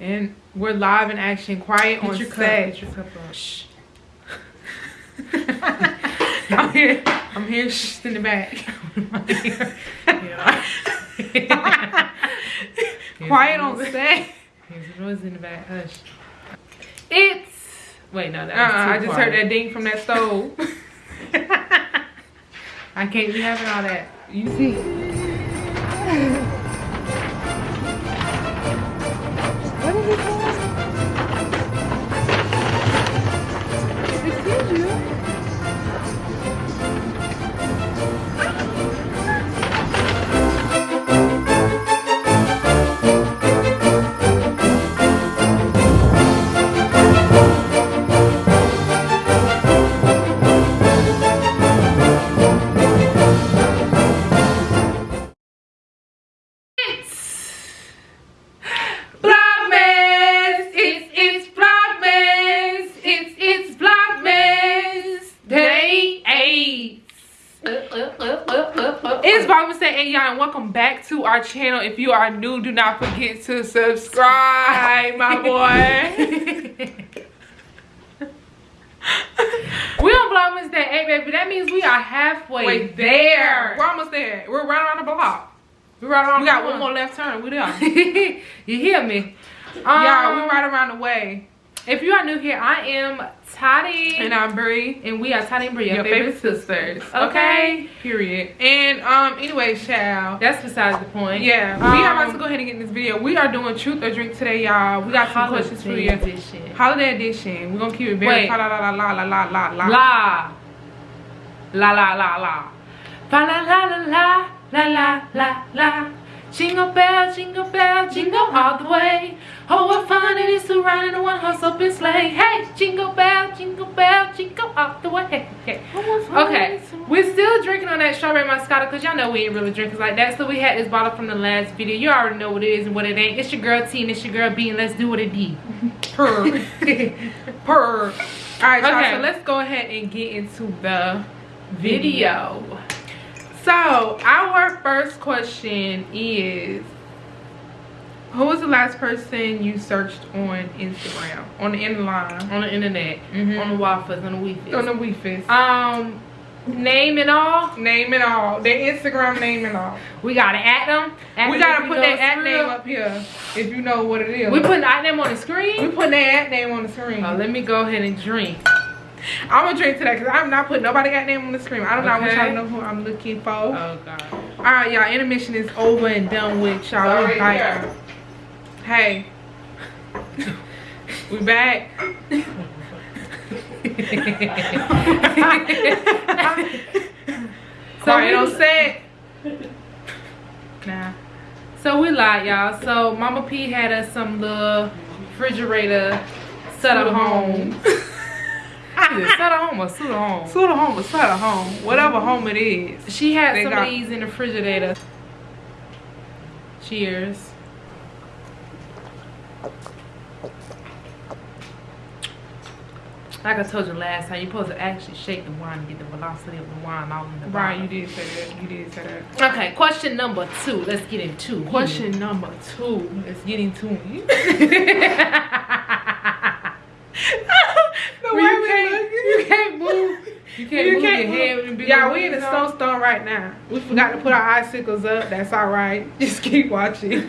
And we're live in action, quiet on your cup, set. get your cup up. Shh. I'm here. I'm here shh, in the back. quiet on set. There's a noise in the back. Hush. It's. Wait, no, that Uh, too I just quiet. heard that ding from that stove. I can't be having all that. You see? It's Vlogmas Day eight, y'all, and welcome back to our channel. If you are new, do not forget to subscribe, my boy. we on Vlogmas Day eight, baby. That means we are halfway Wait, there. We're almost there. We're right around the block. We're right around We got one more left turn. We there. you hear me? Y'all, we're um, right around the way. If you are new here, I am Toddy. And I'm Bree. and we are Toddy and Bria, Your favorite sisters. Okay. Period. And um, anyway, child. That's besides the point. Yeah, Um, we are about to go ahead and get in this video. We are doing truth or drink today, y'all. We got some questions for you. Edition. Holiday edition. We're gonna keep it very Wait. la la la la la la la la. La. La la la la. Fa la la la la la la la la. Jingle bell, jingle bell, jingle all the way. Oh, what fun it is to ride in a one horse open sleigh. Hey, jingle bell, jingle bell, jingle all the way. Hey, hey. Okay, we're still drinking on that strawberry moscato because y'all know we ain't really drinkers like that. So we had this bottle from the last video. You already know what it is and what it ain't. It's your girl T and it's your girl B and let's do what it did. Purr. Purr. All right, y'all. Okay. So let's go ahead and get into the video. So our first question is, who was the last person you searched on Instagram on the end line On the internet, Mhm. on the waffles, on the Wi-Fi. on the Weefus? Um, name and all. name and all, their Instagram name and all. We gotta add them. Add we them gotta put that at name up here if you know what it is. We putting at name on the screen? we putting that at name on the screen. Oh, let me go ahead and drink. I'm gonna drink today because I'm not putting nobody got name on the screen. I don't know. I want Okay. y'all to know who I'm looking for. Oh God. All right, y'all. Intermission is over and done with. Y'all, yeah. Hey, we back. Quiet we- on set. Nah. So we lied, y'all. So Mama P had us some little refrigerator set at home. Either set at home or suit at home. Sort of home or sort of home, whatever mm-hmm. home it is. She had They some of these in the refrigerator. Cheers. Like I told you last time, you're supposed to actually shake the wine and get the velocity of the wine out in the Right, you did say that. You did say that. Okay, question number two. Let's get into it. Question number two. Let's get into it. the you can't, you can't move. You can't You move can't your head. with the big Yeah, we in the on. snowstorm right now. We forgot to put our icicles up. That's all right. Just keep watching.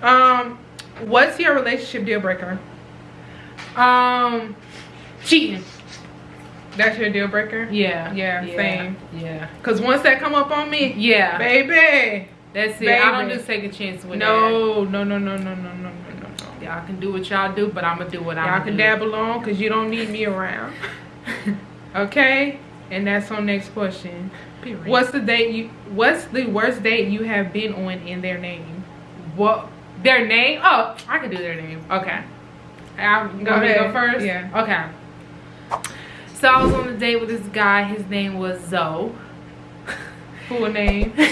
Um, what's your relationship deal breaker? Um, cheating. That's your deal breaker? Yeah. Yeah, yeah same. Yeah. Cause once that come up on me, yeah. Baby. That's it. Baby. I don't just take a chance with no, that. No, no, no, no, no, no, no, no. Y'all can do what y'all do, but I'ma do what I Y'all can do. dabble on because you don't need me around. okay? And that's our next question. Period. What's the date you what's the worst date you have been on in their name? What their name? Oh, I can do their name. Okay. I'm Go going to go first. Yeah. Okay. So I was on a date with this guy. His name was Zoe. Full name.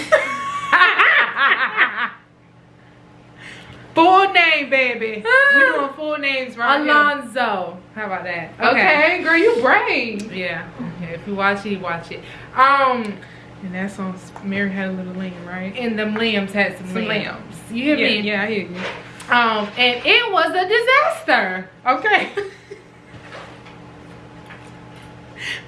Full name, baby. we doing full names right here. Alonzo. How about that? Okay, girl, you brave. Yeah. yeah. If you watch it, you watch it. Um, And that's on Mary Had a Little Lamb, right? and them lambs had some, Some lambs. lambs. You hear yeah, me? yeah, I hear you. Um, and it was a disaster. Okay.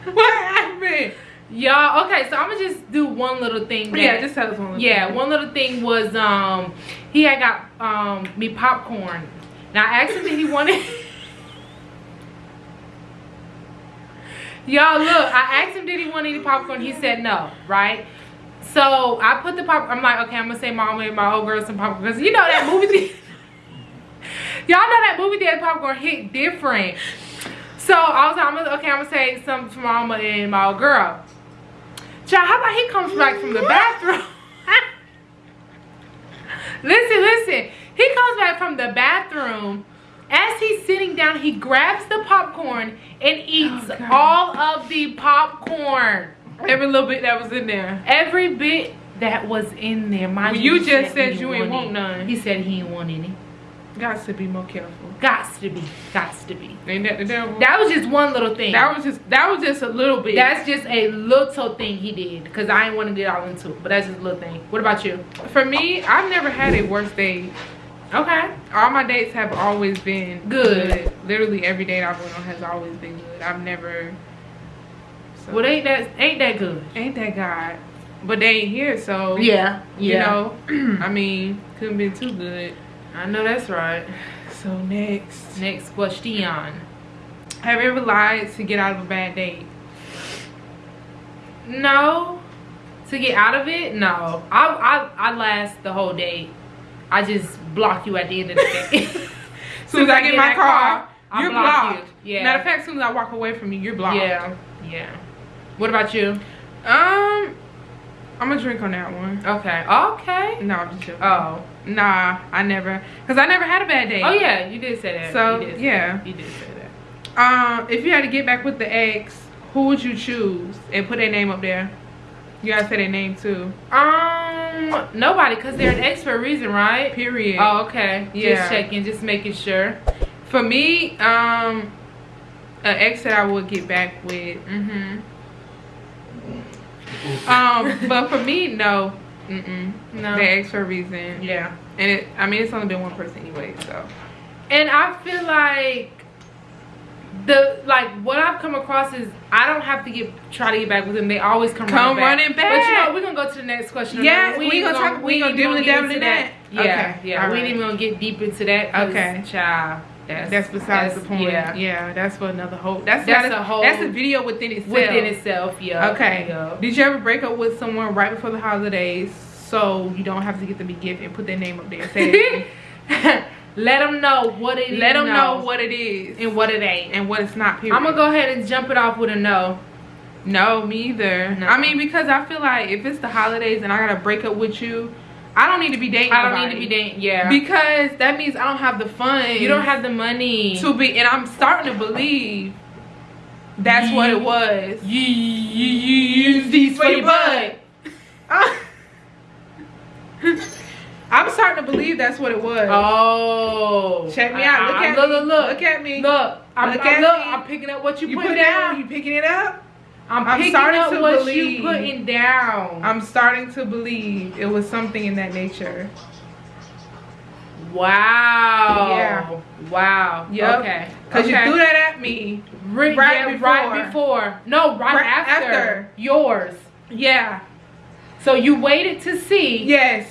what happened? Y'all, okay, so I'm gonna just do one little thing. That, yeah, just tell us one. Little yeah, thing. one little thing was um he had got um me popcorn. Now I asked him if he wanted Y'all look, I asked him did he want any popcorn. He said no, right? So I put the pop. I'm like, okay, I'm gonna say mom and my old girl some popcorn because you know that movie. theater- Y'all know that movie theater popcorn hit different. So I was like, I'm gonna, okay, I'm gonna say some for mama and my old girl. Child, how about he comes back from the bathroom? listen, listen. He comes back from the bathroom. As he's sitting down, he grabs the popcorn and eats Oh, all of the popcorn. Every little bit that was in there. Every bit that was in there. Mind Well, you just said you ain't want any. none. He said he ain't want any. Got to be more careful. Gots to be. Gots to be. Ain't that the devil? That was just one little thing. That was just that was just a little bit. That's just a little thing he did. Because I ain't want to get all into it. But that's just a little thing. What about you? for me. I've never had a worst date. Okay. All my dates have always been Good. Literally every date I've went on has always been good. I've never. So, Well, ain't that ain't that good? ain't that God? But they ain't here, so Yeah. You know, I mean, couldn't be too good. I know that's right. So next, Next question. have you ever lied to get out of a bad date? No. To get out of it, no. I I I last the whole date. I just block you at the end of the day. As soon as I get in my that car, I you're block blocked. you. Yeah. Matter of fact, as soon as I walk away from you, you're blocked. Yeah. Yeah. What about you? Um, I'm gonna drink on that one. Okay. Okay. No, I'm just joking. Oh. Nah, I never, cause I never had a bad day. Oh yeah, you did say that. So, you did say yeah. that. You did say that. Um, if you had to get back with the ex, who would you choose and put their name up there? You gotta say their name too. Um, nobody, cause they're an ex for a reason, right? Period. Oh, okay. Yeah. Just checking, just making sure. For me, um, an ex that I would get back with. Mm-hmm. Um, but for me, no. Mm-mm. No. They ex for a reason. Yeah. And it, I mean, it's only been one person anyway, so. And I feel like the like what I've come across is I don't have to get try to get back with them. They always come, Come running, running But you back. know, we're gonna go to the next question. Yeah, we even gonna talk- we ain't gonna dibble get into to that? Yeah, Okay, yeah. all We ain't even gonna get deep into that. Okay. child. That's That's besides that's- the point. Yeah. Yeah. that's for another whole. That's That's not a whole- That's a video within itself. Within itself, yeah. Okay. Did you ever break up with someone right before the holidays so you don't have to get them a gift and put their name up there? and Say, Let them know what it is. let them know no, what it is and what it ain't. and what it's not. Period. I'm gonna go ahead and jump it off with a no. No, me either. No. I mean, because I feel like if it's the holidays and I gotta break up with you, I don't need to be dating. I don't nobody. need to be dating. Yeah. because that means I don't have the fun. you don't have the money. to be, and I'm starting to believe that's what it was. You, you, you use these for your butt. I'm starting to believe that's what it was. Oh. Check me out. Look I- I- at me. Look, look. Look Look at me. Look. I'm, Look I'm, at look. I'm picking up what you, You put down. down. You picking it up? I'm, I'm picking starting up to what believe. you putting down. I'm starting to believe it was something in that nature. wow. Yeah. Wow. Yep. Okay. Cause okay. you threw that at me. Right, right yeah, before. right before. No, right, Right after. after. Yours. Yeah. So you waited to see. Yes.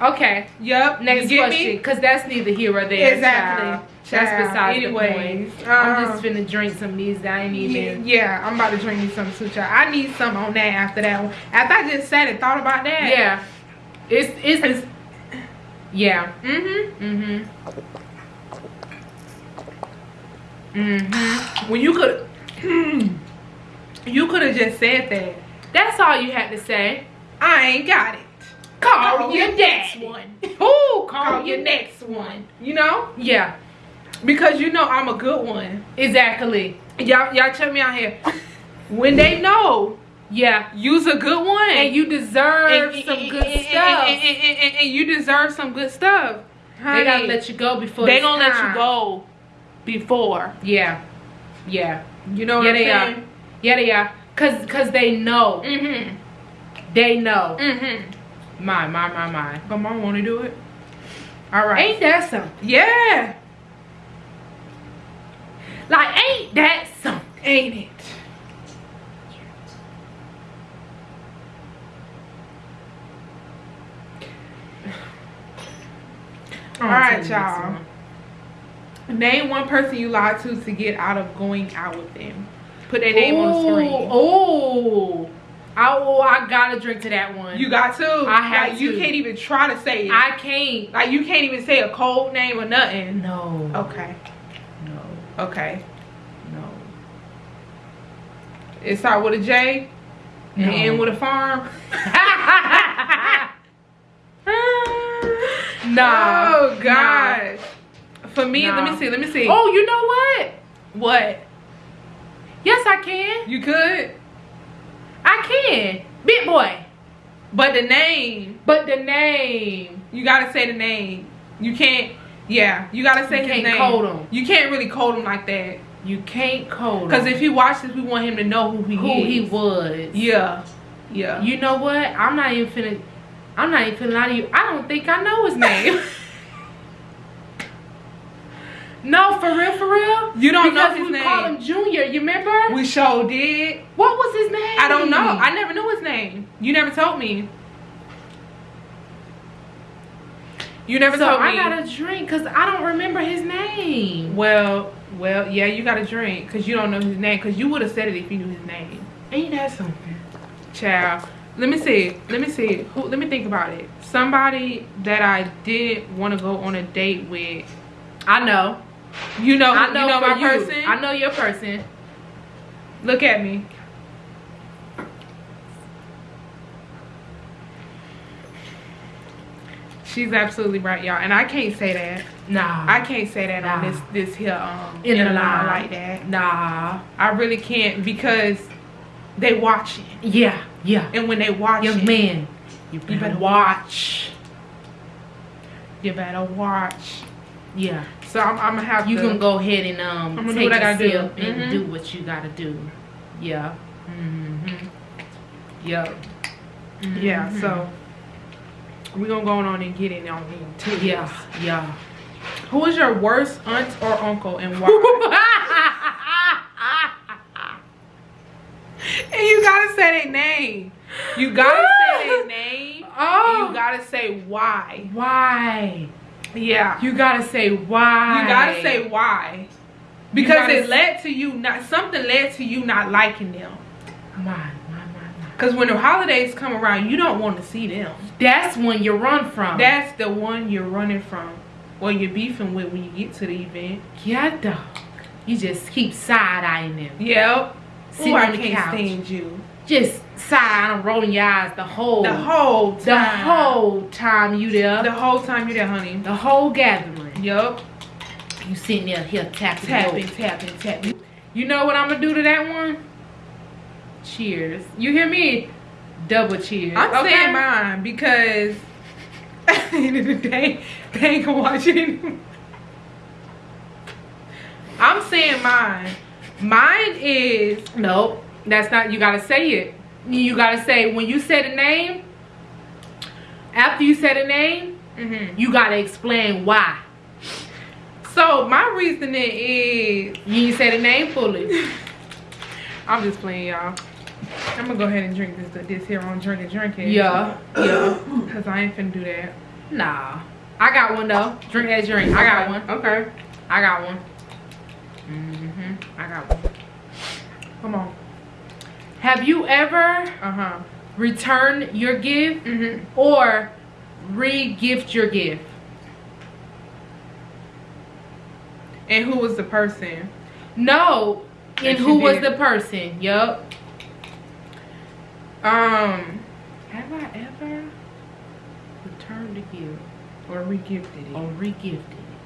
Okay. Yep. Next question, because that's neither here or there. Exactly. child. That's besides Anyways, the point. I'm um, just finna drink some of these. I ain't Yeah, even. yeah, I'm about to drink me some too, child. I need some on that after that one. After I just sat and thought about that. Yeah. It's it's. it's yeah. Mm-hmm. Mm-hmm. Mm-hmm. When you could, you could have just said that. That's all you had to say. I ain't got it. Call, your your next one. Ooh, call, Call your next one. You know, Yeah. Because you know I'm a good one. Exactly. Y'all, y'all check me out here. When they know Yeah. you's a good one, And you deserve and- some and- good and- stuff. and, you deserve some good stuff. they gotta let you go before they gonna let you go before. Yeah. Yeah. You know what yeah, I'm they saying? are. Yeah, they are. Cause, Cause they know. Mm-hmm. They know. Mm-hmm. My, my, my, my. But mom want to do it. All right. Ain't that something? yeah. Like, ain't that something? Ain't it? All right, y'all. Name one person you lied to to get out of going out with them. Put their name on the screen. Oh, I, oh, I gotta drink to that one. You got to. I have like, You can't even try to say it. I can't. like you can't even say a cold name or nothing. No. Okay. Okay. No. It start with a J and No. end with a farm. nah. Oh gosh. For me, let me see. Let me see. Oh, you know what? what? Yes, I can. You could, I can. Big boy. but the name. But the name. You gotta say the name. You can't. Yeah, you gotta say You his can't name. code him. You can't really code him like that. You can't code him. Cause if he watches, we want him to know who he who is. he was. Yeah. Yeah. You know what? I'm not even finna. I'm not even finna lie to you. I don't think I know his name. no, for real, for real. You don't know because his we name. call him Junior. You remember? we sure did. what was his name? I don't know. I never knew his name. You never told me. You never so told me. I got a drink because I don't remember his name. Well, well, yeah, you got a drink because you don't know his name. Because you would have said it if you knew his name. Ain't that something? Child. Let me see. Let me see. Who? Let me think about it. Somebody that I did want to go on a date with. I know. You know. I know, You know my you. person. I know your person. Look at me. She's absolutely right, y'all. And I can't say that. Nah. I can't say that on this this here um In a line like that. nah. I really can't because they watching. Yeah. Yeah. And when they watch Young it, man. You better, you better watch. You better watch. Yeah. So I'm, I'm gonna have You to. can go ahead and um I'ma do take what I do. and Mhm. do what you gotta do. Yeah. Mm-hmm. Yep. Yeah. Mhm. So we're gonna go on and get it on too. Yeah. Yeah. Who is your worst aunt or uncle and why? and you gotta say their name. You gotta say their name. And oh. you gotta say why. why? Yeah. You gotta say why. You gotta say why. Because it led to you not something led to you not liking them. Come Why? Because when the holidays come around, you don't want to see them. That's when you run from. That's the one you're running from. Or you're beefing with when you get to the event. yeah, dog. You just keep side eyeing them. Yep. Sitting Ooh, I can't couch. stand you. Just side and rolling your eyes the whole The whole time. the whole time you there. the whole time you're there, honey. The whole gathering. Yup. You sitting there here tapping. Tapping, tapping, tapping. You know what I'm gonna do to that one? Cheers. You hear me? Double cheers. I'm okay? saying mine because at the end of the day, they ain't gonna watch it anymore. I'm saying mine. Mine is Nope. That's not. You gotta say it. You gotta say when you say the name. After you say the name, mhm. you gotta explain why. so my reasoning is You ain't say the name fully. I'm just playing y'all. I'm gonna go ahead and drink this this here on drink and drinking. Yeah. Yeah. Cause I ain't finna do that. Nah. I got one though. Drink that drink. I got one. Okay. I got one. hmm I got one. Come on. Have you ever Uh-huh. returned your gift Mm-hmm. or re-gift your gift? And who was the person? No. And who was the person? Yup. Um Have I ever returned a gift or re-gifted it. or re-gifted it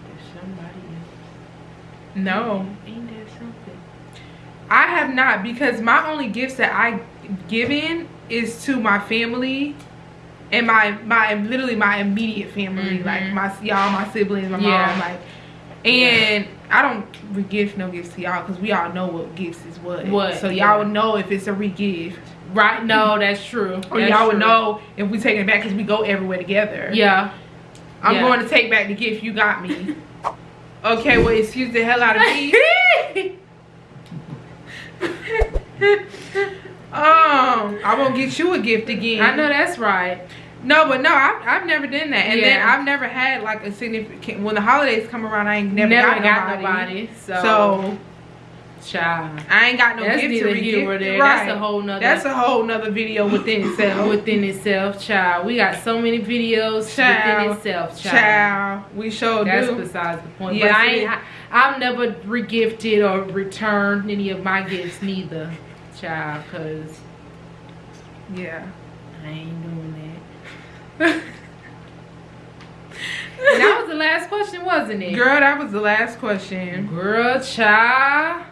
to somebody else? No. Ain't that something? I have not because my only gifts that I given is to my family and my my literally my immediate family, Mhm. like my y'all, my siblings, my Yeah. mom, like. And I don't re-gift no gifts to y'all because we all know what gifts is what. What, So y'all yeah. would know if it's a re-gift, Right? No, that's true. or That's y'all would know if we take it back because we go everywhere together. Yeah. I'm Yeah. going to take back the gift you got me. Okay, well, excuse the hell out of me. um, I won't get you a gift again. I know that's right. No, but no, I've, I've never done that. And then I've never had like a significant, when the holidays come around, I ain't never, Never, got, nobody. So, So, child. I ain't got no That's gift to neither here nor there. Right. That's a whole nother That's a whole nother video within itself. within itself, child. We got so many videos Child. within itself, child. Child, we sure That's do. besides the point. Yes, but I ain't. I, I've never regifted or returned any of my gifts, neither, child, cause yeah. I ain't doing that. That was the last question, wasn't it? Girl, that was the last question. Girl, child.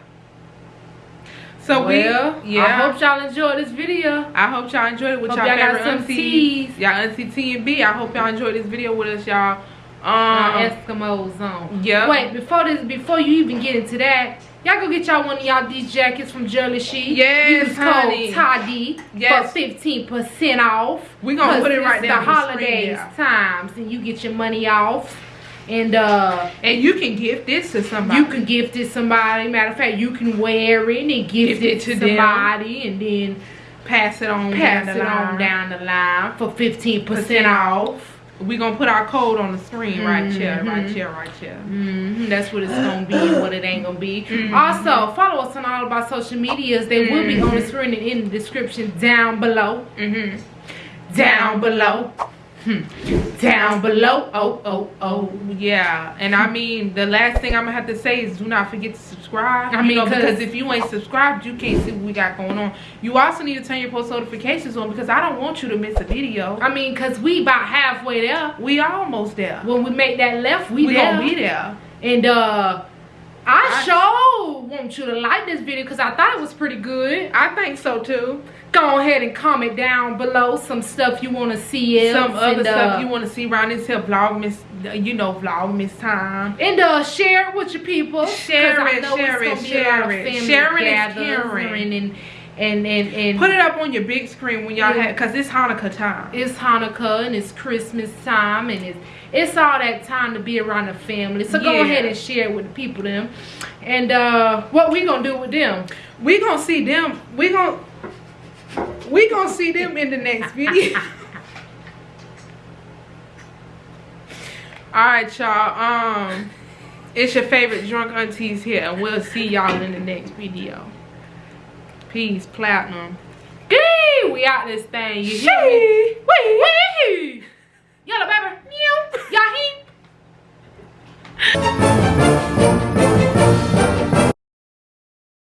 So well, we, yeah. I hope y'all enjoyed this video. I hope y'all enjoyed it with Hope y'all y'all got favorite aunties. teas. Y'all auntie T and B. I hope y'all enjoyed this video with us, y'all. Um, Eskimos on. yeah. Wait, before this, before you even get into that, y'all go get y'all one of y'all these jackets from JollyChic. Yes, Use honey. code TADI Yes. for fifteen percent off. We gonna put it right the there the holidays times, and you get your money off. And uh, and you can gift this to somebody. you can gift it somebody. Matter of fact, you can wear it and gift, it, it to to them. somebody, and then pass it on. pass down it the on line. down the line for fifteen percent Percent off. we're gonna put our code on the screen right here, right here, right here. hmm that's what it's gonna be and what it ain't gonna be. Mhm. Also, follow us on all of our social medias. They will be on the screen and in the description down below. Mm-hmm. Down below. Hmm. Down below. Oh, oh, oh. Yeah, and I mean the last thing I'm gonna have to say is do not forget to subscribe. I mean, know, 'cause- because if you ain't subscribed, you can't see what we got going on. You also need to turn your post notifications on because I don't want you to miss a video. I mean, cause we about halfway there. We almost there. When we make that left, we, We gonna be there. And uh, I, I- sure want you to like this video because I thought it was pretty good. I think so too. Go ahead and comment down below some stuff you want to see. Some other stuff uh, you want to see around this here vlogmas, you know, vlogmas time. And uh, share it with your people. Share it, share it, be a share it. Sharing caring. And, and, and, and Put it up on your big screen when y'all Yeah. have, cause it's Hanukkah time. it's Hanukkah and it's Christmas time and it's it's all that time to be around the family. So go ahead and share it with the people them. And uh, what we gonna do with them? We gonna see them. We gonna we gonna see them in the next video. All right, y'all. Um, it's your favorite drunk aunties here, and we'll see y'all in the next video. Peace, platinum. Yee, we out this thing. You hear me? Shee. Wee, wee. Yellow baby. Meow. Y'all heat.